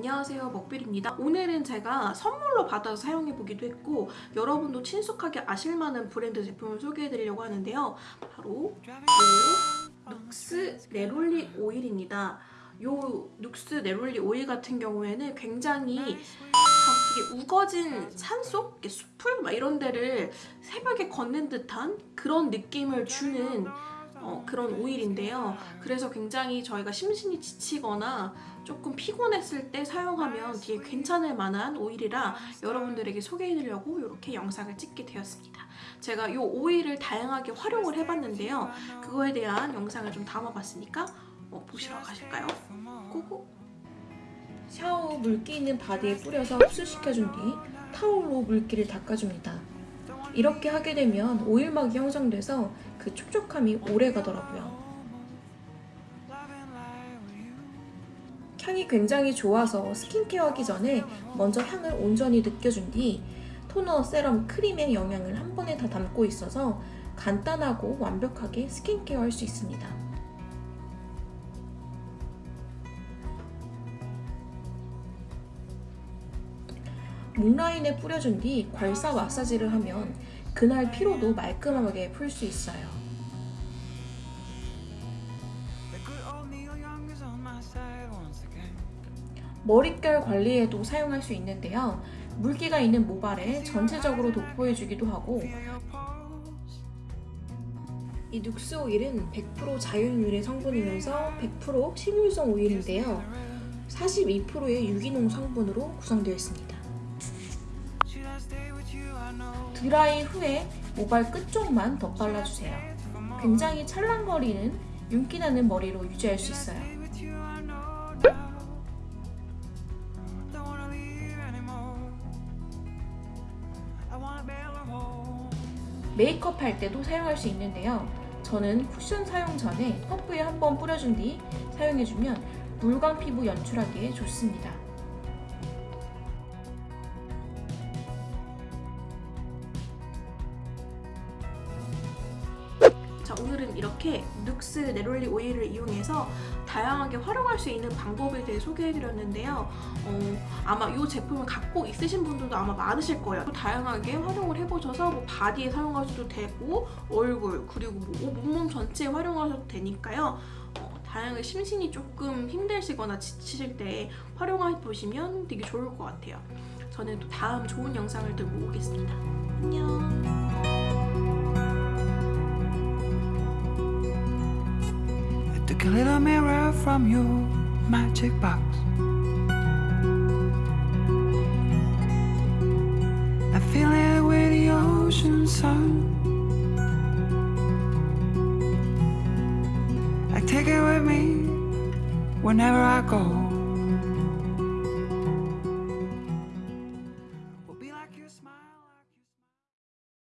안녕하세요. 먹빌입니다. 오늘은 제가 선물로 받아서 사용해보기도 했고 여러분도 친숙하게 아실만한 브랜드 제품을 소개해드리려고 하는데요. 바로 이 눅스 네롤리 오일입니다. 요 눅스 네롤리 오일 같은 경우에는 굉장히 되게 우거진 산속, 숲을 막 이런 데를 새벽에 걷는 듯한 그런 느낌을 주는 어, 그런 오일인데요. 그래서 굉장히 저희가 심신이 지치거나 조금 피곤했을 때 사용하면 되게 괜찮을 만한 오일이라 여러분들에게 소개해드리려고 이렇게 영상을 찍게 되었습니다. 제가 이 오일을 다양하게 활용을 해봤는데요. 그거에 대한 영상을 좀 담아봤으니까 어, 보시러 가실까요? 고고! 샤워 후 물기 있는 바디에 뿌려서 흡수시켜준 뒤 타올로 물기를 닦아줍니다. 이렇게 하게 되면 오일막이 형성돼서 그 촉촉함이 오래 가더라고요. 향이 굉장히 좋아서 스킨케어 하기 전에 먼저 향을 온전히 느껴준 뒤 토너, 세럼, 크림의 영양을 한 번에 다 담고 있어서 간단하고 완벽하게 스킨케어 할 수 있습니다. 목 라인에 뿌려준 뒤 괄사 마사지를 하면 그날 피로도 말끔하게 풀 수 있어요. 머릿결 관리에도 사용할 수 있는데요. 물기가 있는 모발에 전체적으로 도포해주기도 하고 이 눅스 오일은 100% 자연 유래 성분이면서 100% 식물성 오일인데요. 42%의 유기농 성분으로 구성되어 있습니다. 드라이 후에 모발 끝쪽만 덧발라주세요. 굉장히 찰랑거리는 윤기나는 머리로 유지할 수 있어요. 메이크업 할 때도 사용할 수 있는데요. 저는 쿠션 사용 전에 퍼프에 한번 뿌려준 뒤 사용해주면 물광 피부 연출하기에 좋습니다. 자 오늘은 이렇게 눅스 네롤리 오일을 이용해서 다양하게 활용할 수 있는 방법에 대해 소개해드렸는데요. 어, 아마 이 제품을 갖고 있으신 분들도 아마 많으실 거예요. 다양하게 활용을 해보셔서 뭐 바디에 사용하셔도 되고 얼굴 그리고 뭐 몸몸 전체에 활용하셔도 되니까요. 어, 다양하게 심신이 조금 힘드시거나 지치실 때 활용해보시면 되게 좋을 것 같아요. 저는 또 다음 좋은 영상을 들고 오겠습니다. 안녕 Took a little mirror from your magic box. I fill it with the ocean sun. I take it with me whenever I go.